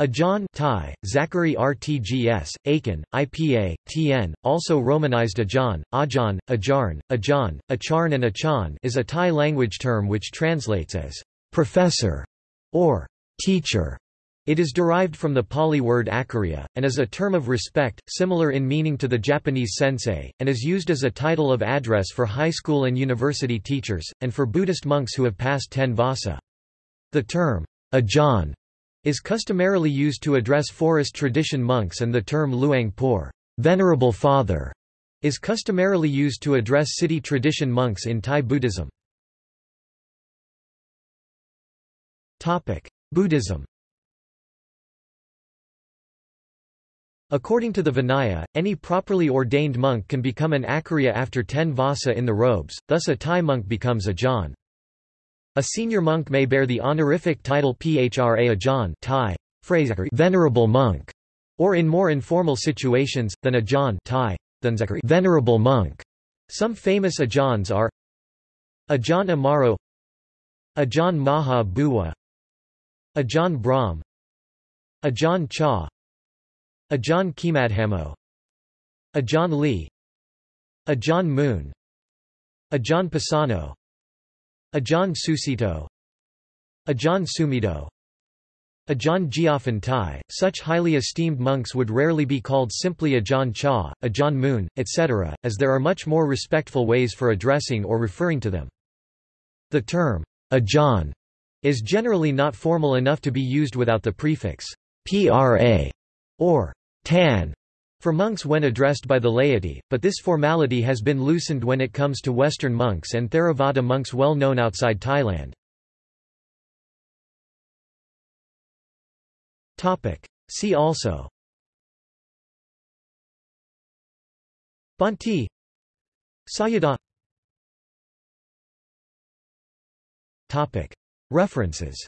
Ajahn Thai, Zachary RTGS, Aiken, IPA, TN, also romanized Ajahn, Ajahn, Ajarn, Ajan, Acharn and Achan is a Thai language term which translates as professor or teacher. It is derived from the Pali word acharya, and is a term of respect, similar in meaning to the Japanese sensei, and is used as a title of address for high school and university teachers, and for Buddhist monks who have passed ten vasa. The term, Ajahn, is customarily used to address forest tradition monks and the term Luang Por venerable father", is customarily used to address city tradition monks in Thai Buddhism. Buddhism According to the Vinaya, any properly ordained monk can become an acharya after ten vasa in the robes, thus a Thai monk becomes a Ajahn. A senior monk may bear the honorific title Phra Ajahn Thai, venerable monk, or in more informal situations, than Ajahn Thai, venerable monk. Some famous Ajahns are Ajahn Amaro Ajahn Maha Bua Ajahn Brahm Ajahn Chah Ajahn Khemadhammo Ajahn Lee Ajahn Mun Ajahn Pasanno Ajahn Sucitto Ajahn Sumedho Ajahn Jiafan Tai, such highly esteemed monks would rarely be called simply Ajahn Chah, Ajahn Mun, etc., as there are much more respectful ways for addressing or referring to them. The term, Ajahn, is generally not formal enough to be used without the prefix Phra or Than for monks when addressed by the laity, but this formality has been loosened when it comes to Western monks and Theravada monks well known outside Thailand. See also. Bhante Sayadaw. References